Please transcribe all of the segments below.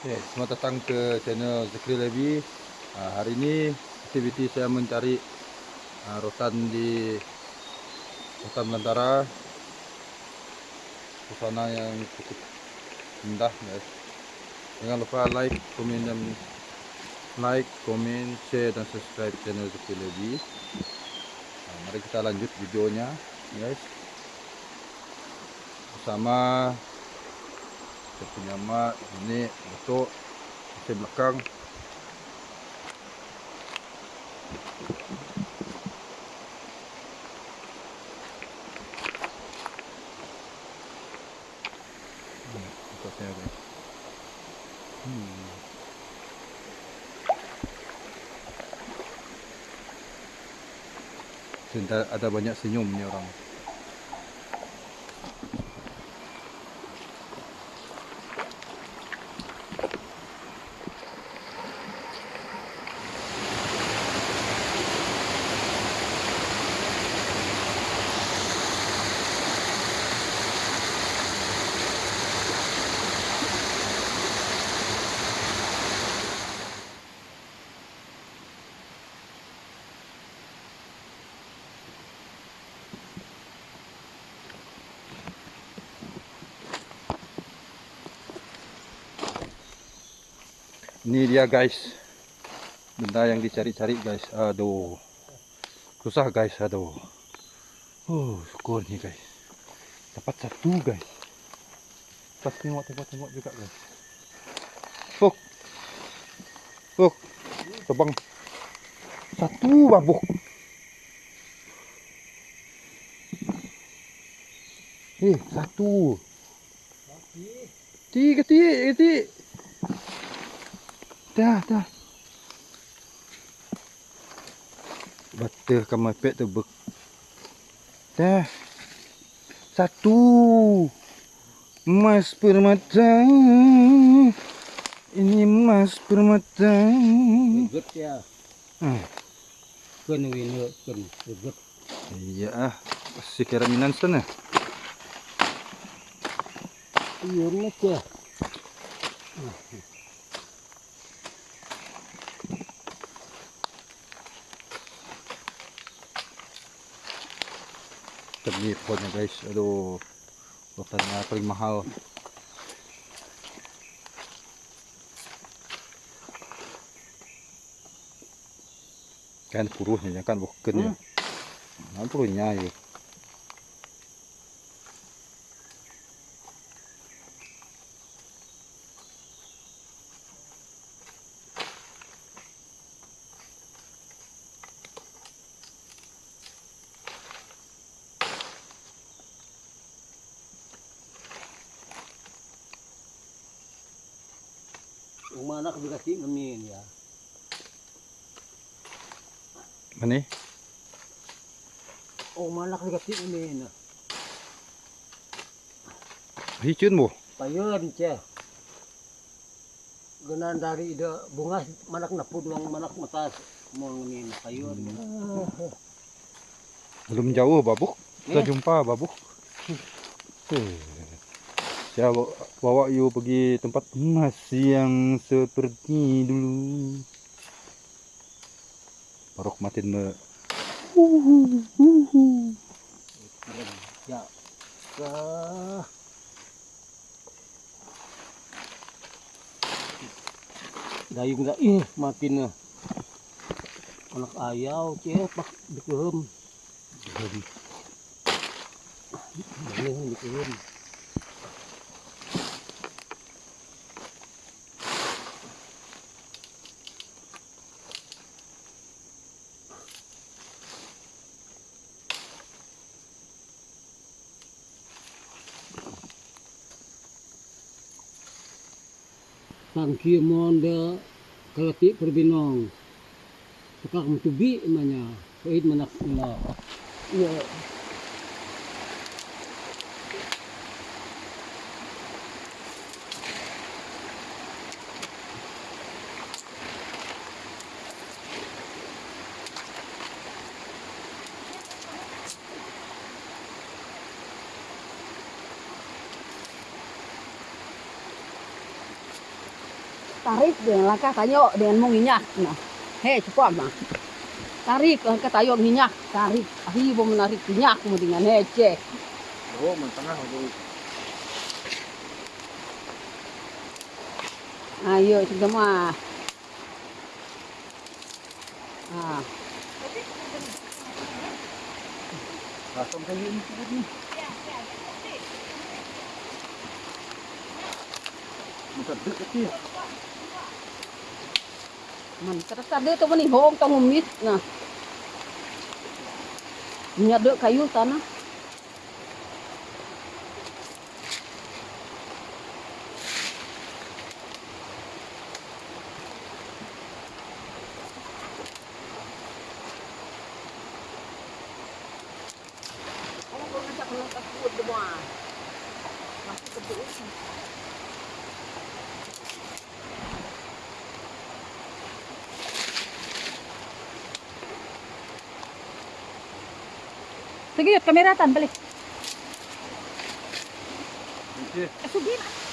Oke, selamat datang ke channel Zikri Levi. Nah, hari ini aktiviti saya mencari uh, rotan di hutan belantara. Suasana yang cukup indah, guys. Jangan lupa like, komen dan like, komen, share dan subscribe channel Zikri Levi. Nah, mari kita lanjut videonya, guys. Bersama kita punya mak ini untuk di belakang Hmm. ada banyak senyumnya orang. Ini dia guys. Benda yang dicari-cari guys. Aduh. Susah guys. Aduh. Uh syukur nih guys. Dapat satu guys. Pas tengok tengok tengok juga guys. Fuk. Fuk. Tebang. Satu babuk Eh satu. Tiga tiga tiga Dah, dah. Bata kamapet tu ber. Dah. Satu. Emas permata. Ini emas permata. Good ya. Hmm. Kun wino kun good. Iya ah. Si keraminan sana. Iya nak ya. Tadi pohonnya guys. Aduh. Rotannya paling mahal. Kan puruhnya kan bukan ya. Nah, puruhnya ya. Yung mana ka bigati ngamin ya. Mana? Oh mana ka bigati ngamin. Hicun mo. Payon che. Ganan dari ida bunga manak na pudwang manak matas mo ngamin payon. Belum jauh babuk. Kita Eh. jumpa babuk. Eh. Saya bawa, you pergi tempat emas yang seperti dulu. Barok matin me. Ya. Ka. Dayung da ih makin na. Anak ayaw che pak dikem. Dayung dikem. Tangki monde kalati perbinong. Sekak mutubi imanya. Kuit manak nila. Iya. Tarik dengan langkah tayo dengan menginyak nah hei cepat mah tarik langkah tayo minyak tarik ahi mau menarik minyak kemudian hece Oh, mentengah aku. ayo sudah mah ah Langsung kayak sedikit nih. Muka dek kecil. Man, sarap-sarap dito man hihoong hôm umit na. Nya do kayo tana. Ano ko na sa kuno ka food mo? Masuk ka Sige, kameratan balik. Oke. Eh, sige na.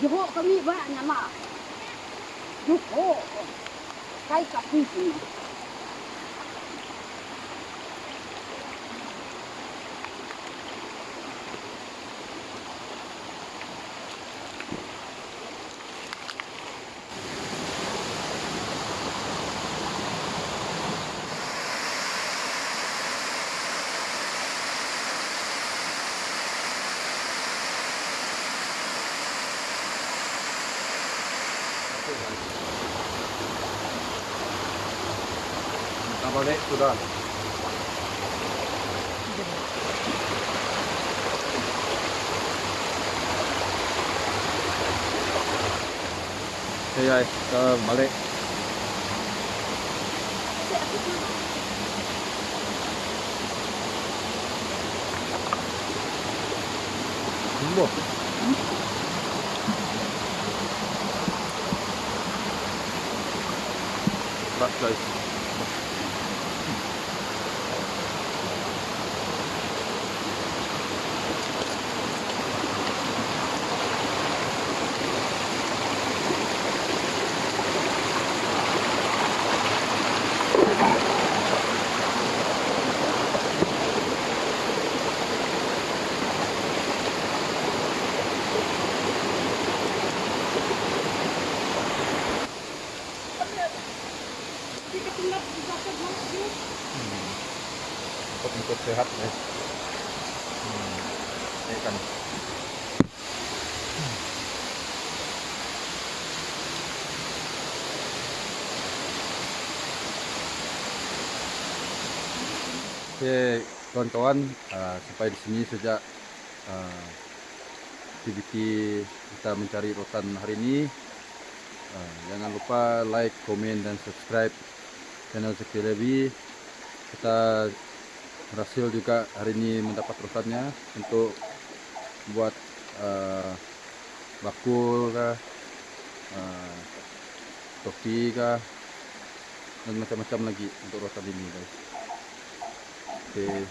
以后อก็รี以后再าอั Kita balik sudah. Oke guys, kita balik. Jumbo. Berat guys. untuk sehat guys hmm, ini kan Oke, kawan-kawan, uh, sampai di sini sejak uh, aktiviti kita mencari rotan hari ini. Uh, jangan lupa like, komen, dan subscribe channel Zeki Levi. Kita berhasil juga hari ini mendapat rotannya untuk buat uh, bakul kah, uh, topi kah, dan macam-macam lagi untuk rotan ini guys. Oke.